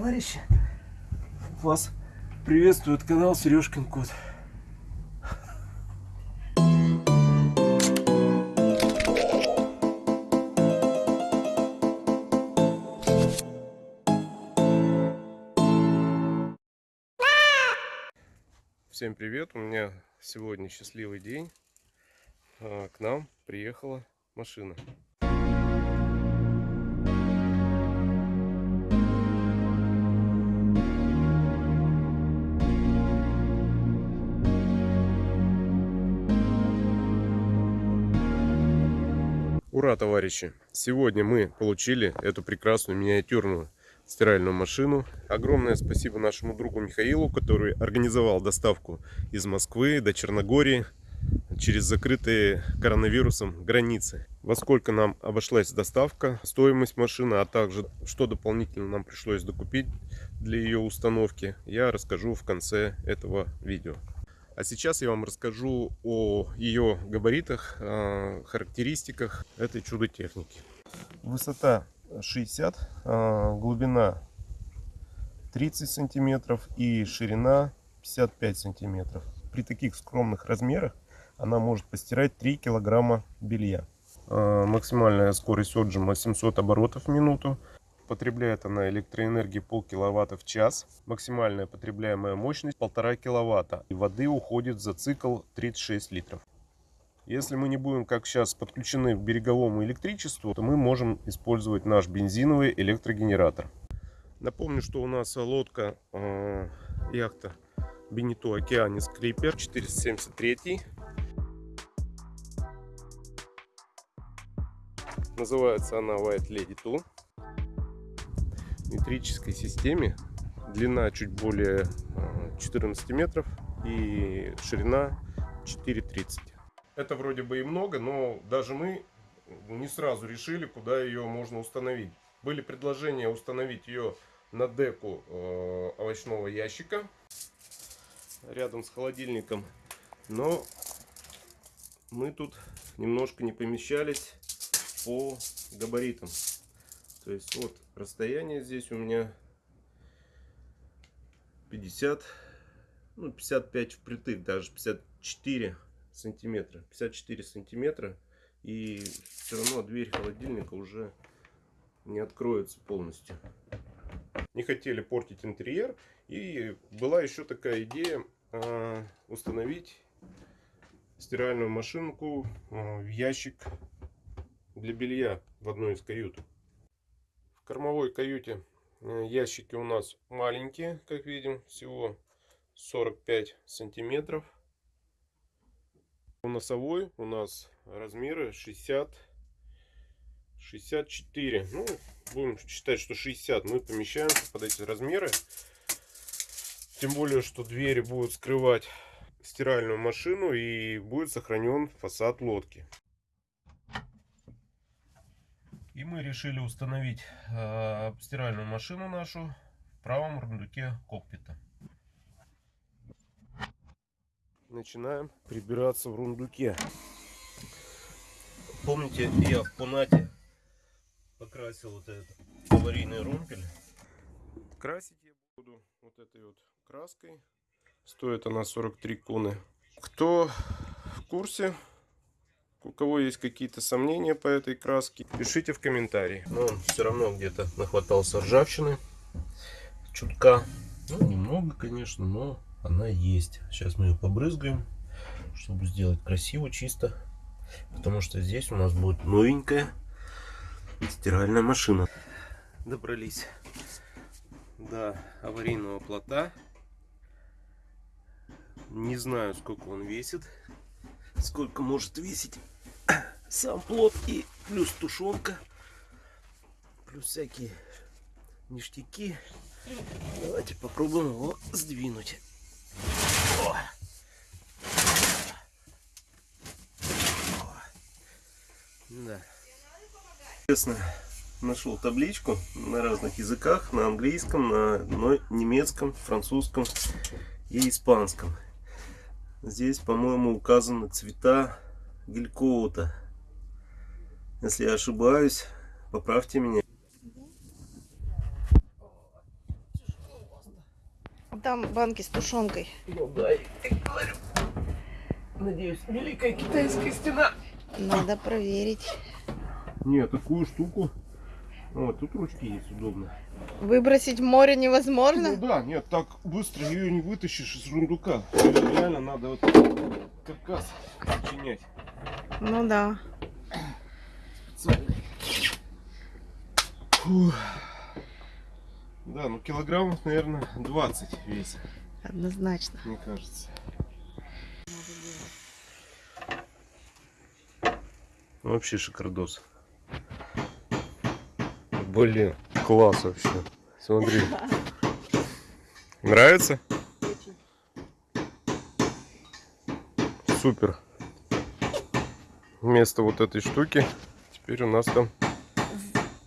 товарищи! Вас приветствует канал Сережкин Кот. Всем привет! У меня сегодня счастливый день. А, К нам приехала машина. Ура, товарищи! Сегодня мы получили эту прекрасную миниатюрную стиральную машину. Огромное спасибо нашему другу Михаилу, который организовал доставку из Москвы до Черногории через закрытые коронавирусом границы. Во сколько нам обошлась доставка, стоимость машины, а также что дополнительно нам пришлось докупить для ее установки, я расскажу в конце этого видео. А сейчас я вам расскажу о ее габаритах, э, характеристиках этой чудо-техники. Высота 60, э, глубина 30 сантиметров и ширина 55 сантиметров. При таких скромных размерах она может постирать 3 килограмма белья. Э, максимальная скорость отжима 700 оборотов в минуту. Потребляет она электроэнергии полкиловатта в час. Максимальная потребляемая мощность полтора киловатта. И воды уходит за цикл 36 литров. Если мы не будем, как сейчас, подключены к береговому электричеству, то мы можем использовать наш бензиновый электрогенератор. Напомню, что у нас лодка, э, яхта Бенито Океанис Клипер 473. Называется она White Lady 2 метрической системе. Длина чуть более 14 метров и ширина 4,30. Это вроде бы и много, но даже мы не сразу решили, куда ее можно установить. Были предложения установить ее на деку э, овощного ящика рядом с холодильником. Но мы тут немножко не помещались по габаритам. То есть вот расстояние здесь у меня 50, ну 55 впритык, даже 54 сантиметра. 54 сантиметра. И все равно дверь холодильника уже не откроется полностью. Не хотели портить интерьер. И была еще такая идея э, установить стиральную машинку э, в ящик для белья в одной из кают кормовой каюте. Э, ящики у нас маленькие, как видим, всего 45 сантиметров. У носовой у нас размеры 60 64 ну будем считать что 60 мы помещаемся под эти размеры. Тем более что двери будут скрывать стиральную машину и будет сохранен фасад лодки и мы решили установить э, стиральную машину нашу в правом рундуке кокпита. Начинаем прибираться в рундуке. Помните, я в Пунате покрасил вот этот аварийный румпель. Красить я буду вот этой вот краской. Стоит она 43 куны. Кто в курсе, у кого есть какие-то сомнения по этой краске, пишите в комментарии. Но он все равно где-то нахватался ржавчины. Чутка. Ну, немного, конечно, но она есть. Сейчас мы ее побрызгаем, чтобы сделать красиво, чисто. Потому что здесь у нас будет новенькая стиральная машина. Добрались до аварийного плота. Не знаю, сколько он весит сколько может весить сам плод и плюс тушенка плюс всякие ништяки давайте попробуем его сдвинуть О! Да. Честно, нашел табличку на разных языках, на английском, на немецком, французском и испанском. Здесь, по-моему, указаны цвета гелькоута. Если я ошибаюсь, поправьте меня. Там банки с тушенкой. Ну да, я говорю. Надеюсь, Великая Китайская стена. Надо проверить. Нет, такую штуку. Вот, тут ручки есть удобно. Выбросить в море Ну невозможно? да, нет, так быстро ее не вытащишь из рундука. Реально надо вот каркас сочинять. Ну да. Специально. Фух. Да, ну килограммов, наверное, 20 вес, Однозначно. мне кажется. Вообще шикардос. Блин, класс вообще. Смотри. Нравится? Супер. Вместо вот этой штуки теперь у нас там,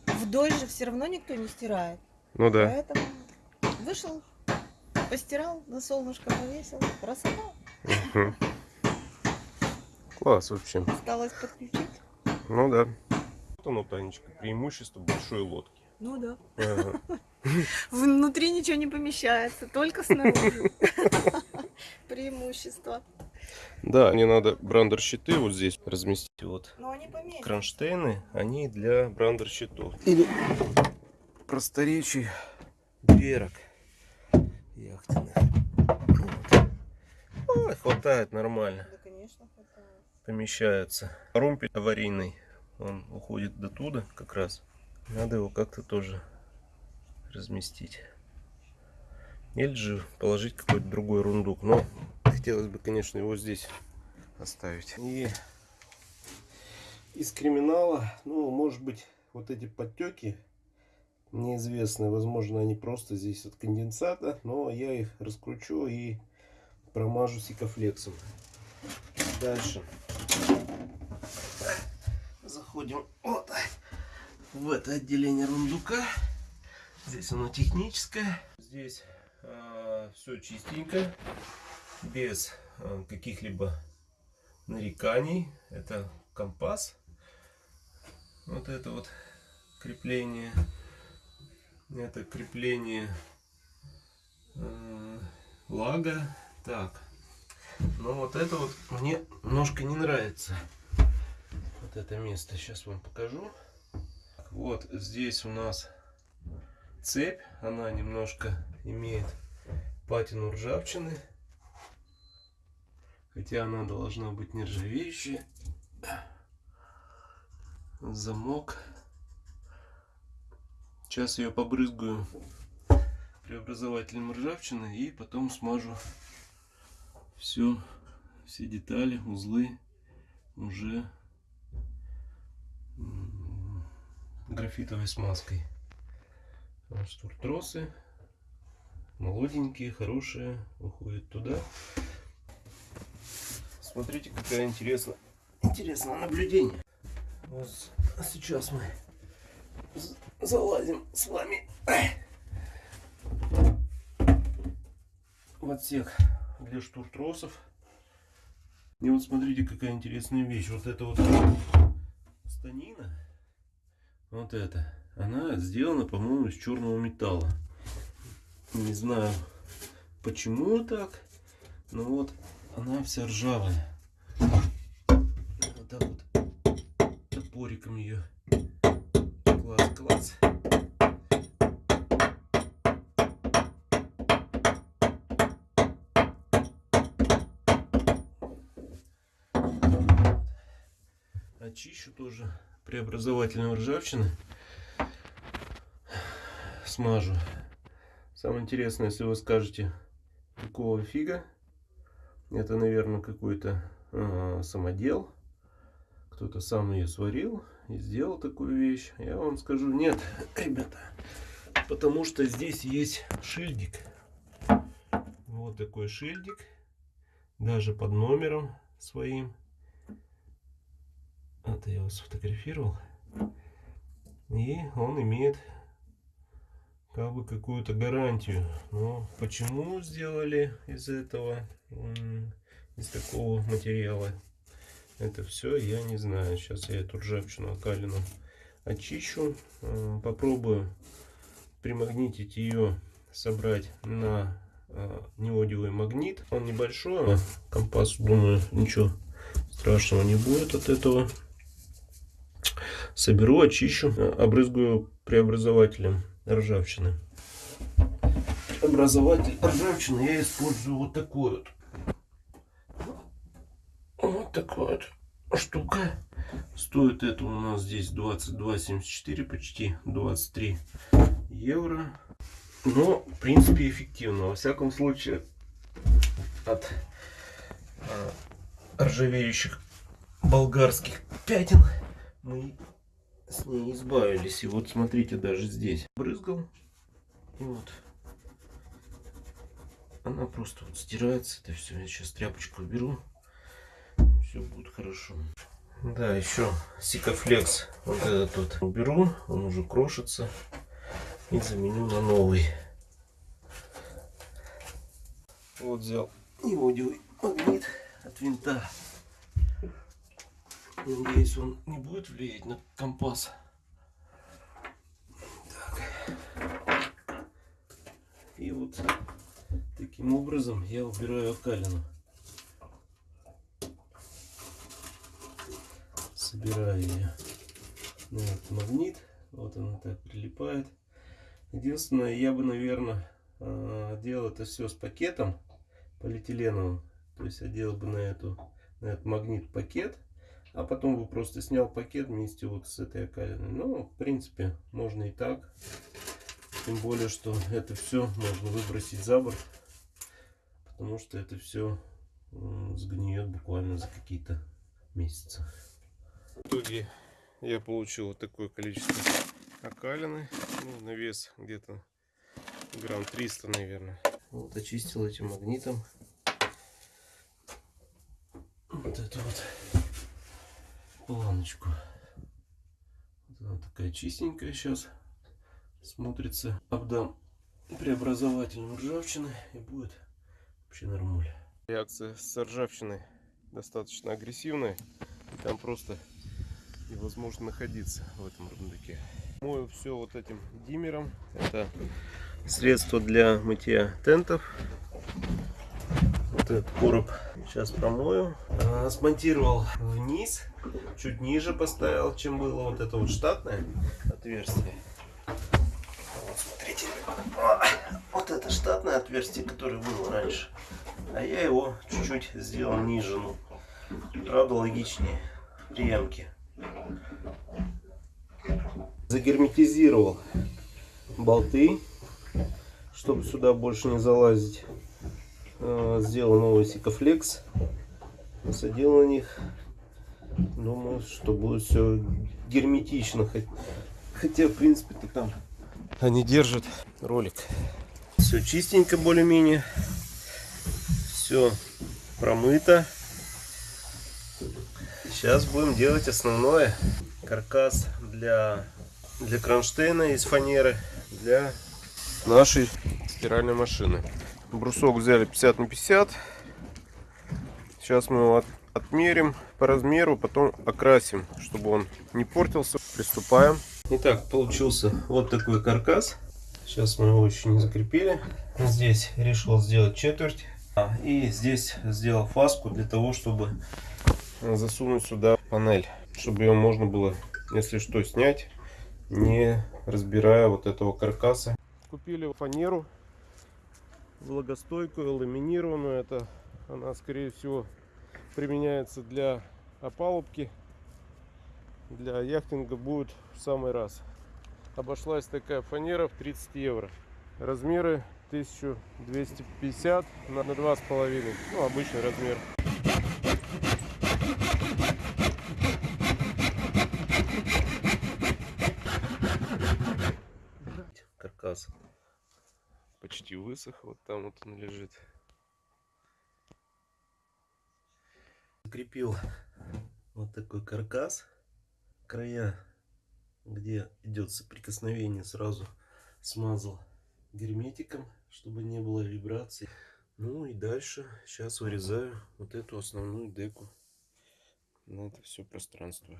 Вдоль же все равно никто не стирает. ну да. Поэтому вышел, постирал, на солнышко повесил. Красота. Класс вообще. Осталось подключить. Ну да. Вот оно, Танечка, преимущество большой лодки. Ну да. Ага. Внутри ничего не помещается, только снаружи. Преимущество. Да, мне надо брандер щиты вот здесь разместить. Вот Но они кронштейны, они для брандер щитов. Или просторечий дверок яхтенных. Вот. Ой, хватает нормально. Да, конечно, хватает. помещается. Румпель аварийный, он уходит до туда как раз. Надо его как-то тоже разместить. Или же положить какой-то другой рундук. Но хотелось бы, конечно, его здесь оставить. И из криминала, ну, может быть, вот эти подтеки неизвестны. Возможно, они просто здесь от конденсата. Но я их раскручу и промажу сикофлексом. Дальше заходим вот в это отделение рундука. Здесь оно техническое. Здесь все чистенько, без а, каких-либо нареканий. Это компас. Вот это вот крепление. Это крепление э, лага. Так. Но вот это вот мне немножко не нравится вот это место. Сейчас вам покажу. Вот здесь у нас цепь. Она немножко имеет патину ржавчины. Хотя она должна быть нержавеющая. Замок. Сейчас ее побрызгаю преобразователем ржавчины и потом смажу все, все детали, узлы уже графитовой смазкой. Штуртросы молоденькие, хорошие, уходят туда. Смотрите, какая интересная, интересное наблюдение. Вот сейчас мы залазим с вами в отсек для штуртросов. И вот смотрите, какая интересная вещь. Вот это вот станина, вот это, она сделана, по-моему, из черного металла. Не знаю, почему так, но вот она вся ржавая. Вот так вот топориком ее клац-клац. очищу тоже преобразователем ржавчины. Смажу. Самое интересное, если вы скажете, какого фига, это, наверное, какой-то э, самодел. Кто-то сам ее сварил и сделал такую вещь. Я вам скажу, нет, ребята, потому что здесь есть шильдик. Вот такой шильдик, даже под номером своим. Это я его сфотографировал. И он имеет как бы какую-то гарантию. Но почему сделали из этого, из такого материала, это все я не знаю. Сейчас я эту ржавчину окалину очищу. Попробую примагнитить ее, собрать на э, неодиевый магнит. Он небольшой, а компас, думаю, ничего страшного не будет от этого. Соберу, очищу, э, обрызгаю преобразователем ржавчины. Образователь ржавчины я использую вот такой вот. Вот такой вот штука. Стоит это у нас здесь 22,74, почти 23 евро. Но, в принципе, эффективно. Во всяком случае, от а, ржавеющих болгарских пятен мы с ней избавились. И вот смотрите, даже здесь брызгал. И вот она просто вот стирается. Это все. Я сейчас тряпочку уберу. Все будет хорошо. Да, еще Сикафлекс. Вот этот вот уберу. Он уже крошится. И заменю на новый. Вот взял неодиевый магнит от винта. Надеюсь, он не будет влиять на компас. Так. И вот таким образом я убираю окалину. Собираю ее на этот магнит. Вот она так прилипает. Единственное, я бы, наверное, делал это все с пакетом полиэтиленовым. То есть одел бы на, эту, на этот магнит пакет а потом бы просто снял пакет вместе вот с этой окалиной. Ну, в принципе, можно и так. Тем более, что это все можно выбросить за борт. Потому что это все сгниет буквально за какие-то месяцы. В итоге я получил вот такое количество окалины. Ну, на вес где-то грамм 300, наверное. Вот очистил этим магнитом. Вот это вот планочку. Вот она такая чистенькая сейчас смотрится. Обдам преобразователем ржавчины и будет вообще нормуль. Реакция с ржавчиной достаточно агрессивная. Там просто невозможно находиться в этом рундуке. Мою все вот этим диммером. Это средство для мытья тентов. Вот этот короб сейчас промою. А, смонтировал вниз чуть ниже поставил, чем было вот это вот штатное отверстие. Вот, смотрите. Вот это штатное отверстие, которое было раньше. А я его чуть-чуть сделал ниже. Ну, правда, логичнее приемки. Загерметизировал болты, чтобы сюда больше не залазить. А, сделал новый сикофлекс. Посадил на них Думаю, что будет все герметично. Хотя, в принципе-то там они держат ролик. Все чистенько более-менее. Все промыто. Сейчас будем делать основное. Каркас для, для кронштейна из фанеры для нашей стиральной машины. Брусок взяли 50 на 50. Сейчас мы его отмерим по размеру, потом окрасим, чтобы он не портился. Приступаем. Итак, получился вот такой каркас. Сейчас мы его еще не закрепили. Здесь решил сделать четверть. А, и здесь сделал фаску для того, чтобы засунуть сюда панель. Чтобы ее можно было, если что, снять, не разбирая вот этого каркаса. Купили фанеру влагостойкую, ламинированную. Это она, скорее всего, применяется для опалубки. Для яхтинга будет в самый раз. Обошлась такая фанера в 30 евро. Размеры 1250 на 2,5. Ну, обычный размер. Каркас почти высох. Вот там вот он лежит. Закрепил вот такой каркас. Края, где идет соприкосновение, сразу смазал герметиком, чтобы не было вибраций. Ну и дальше сейчас вырезаю вот эту основную деку на это все пространство.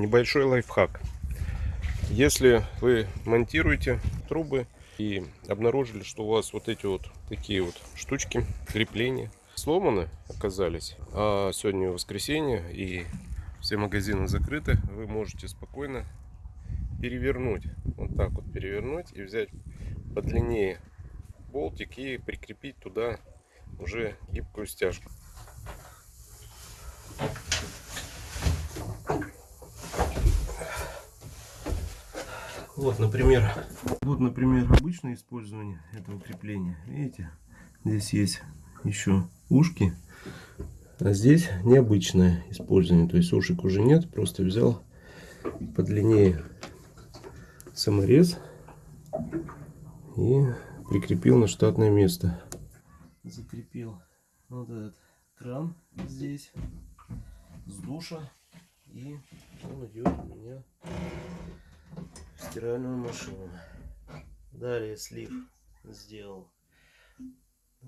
Небольшой лайфхак. Если вы монтируете трубы и обнаружили, что у вас вот эти вот такие вот штучки крепления сломаны оказались, а сегодня воскресенье и все магазины закрыты, вы можете спокойно перевернуть, вот так вот перевернуть и взять подлиннее болтик и прикрепить туда уже гибкую стяжку. Вот, например, вот, например, обычное использование этого крепления. Видите, здесь есть еще ушки, а здесь необычное использование. То есть ушек уже нет, просто взял подлиннее саморез и прикрепил на штатное место. Закрепил вот этот кран здесь с душа и он идет у меня стиральную машину. Далее слив сделал э,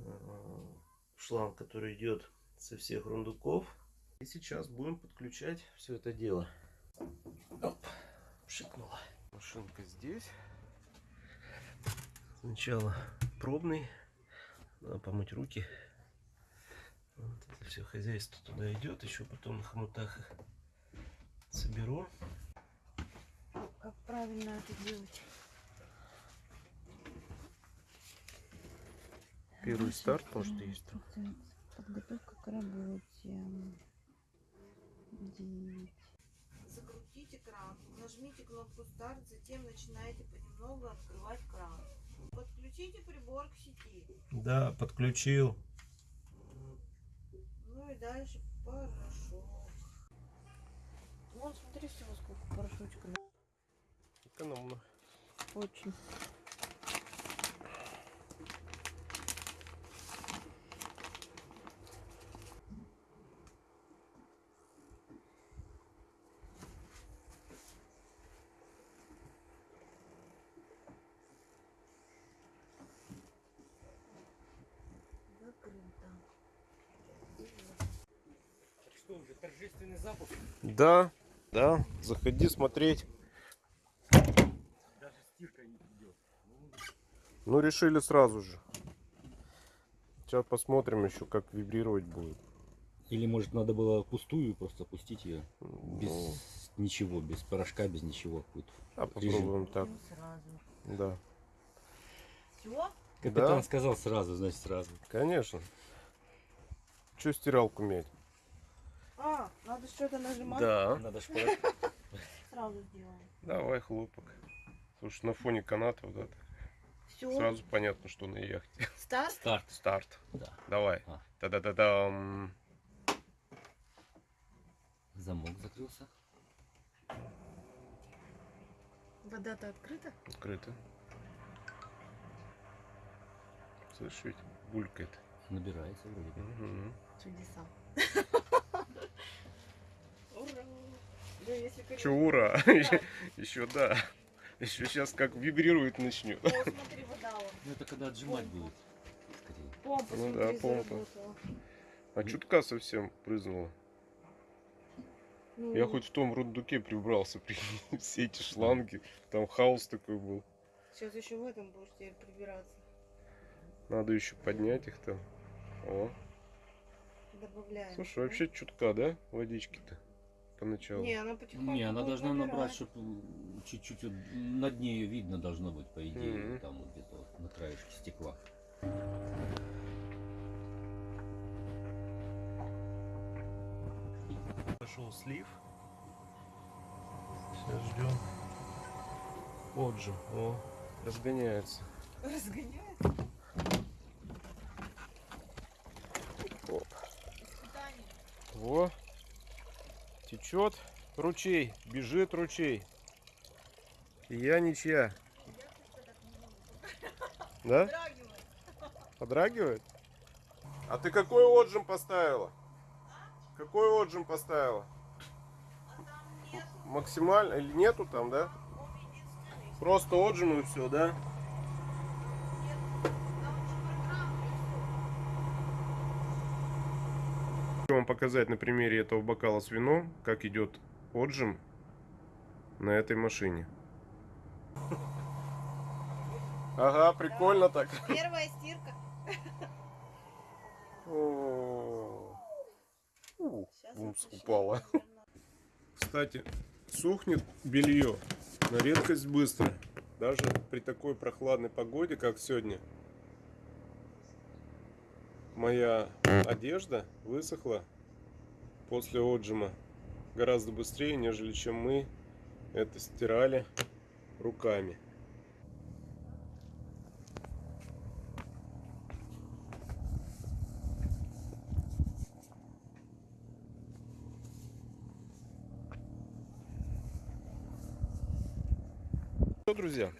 шланг, который идет со всех рундуков. И сейчас будем подключать все это дело. Оп, шикнула. Машинка здесь. Сначала пробный. Надо помыть руки. Вот это все хозяйство туда идет. Еще потом на хомутах их соберу. Правильно это делать? Первый старт, может, есть. Подготовка к работе. Девять. Закрутите кран, нажмите кнопку старт, затем начинайте понемногу открывать кран. Подключите прибор к сети. Да, подключил. Ну и дальше порошок. Вон, смотри, всего сколько порошочка. Экономно. Очень. Закрыто. Что уже, торжественный запуск? Да, да, заходи смотреть. Даже стирка не идет. Ну, решили сразу же. Сейчас посмотрим еще, как вибрировать будет. Или может надо было пустую просто пустить ее без Ну, ничего, без порошка, без ничего. А попробуем так. Ну. Да, Все? Капитан Да. сказал сразу, значит сразу. конечно. Че стиралку мять? А, надо что-то нажимать. Да. Надо порошок. Сразу сделаем. Давай хлопок. Слушай, на фоне каната вот это. Все. Сразу понятно, что на яхте. Старт. Старт. Старт. Да. Давай. А. Та-да-да-дам. Замок закрылся. Вода-то открыта? Открыто. Слышь, ведь булькает. Набирается вроде. бы. Мгм. Чудеса. Ура. Да, если Че, ура? Еще да. Еще сейчас как вибрирует начнет. О, смотри, вода. Ну это когда отжимать будет. Скорее. Помпа, Ну смотри, да, помпа. А чутка совсем прызнула. Ну, Я хоть в том рундуке прибрался, прикинь, все эти шланги. Там хаос такой был. Сейчас еще в этом будешь теперь прибираться. Надо еще поднять их там. О. Добавляем. Слушай, вообще чутка, да? Водички-то поначалу. Не, она потихоньку Не, она должна набрать, набирать. чтобы чуть-чуть вот на дне ее видно должно быть, по идее, Мгм. там вот где-то вот на краешке стекла. Пошел слив. Сейчас ждем. Вот же, о, разгоняется. Разгоняет? Оп. Во. Течет ручей, бежит ручей. И я ничья. Да? Подрагивает? А ты какой отжим поставила? Какой отжим поставила? Максимально или нету там, да? Просто отжим и все, да? Хочу вам показать на примере этого бокала с вином, как идет отжим на этой машине. Ага, прикольно так. Первая стирка. О, упала. Кстати, сухнет белье на редкость быстро. Даже при такой прохладной погоде, как сегодня. Моя одежда высохла после отжима гораздо быстрее, нежели чем мы это стирали руками. Что, друзья,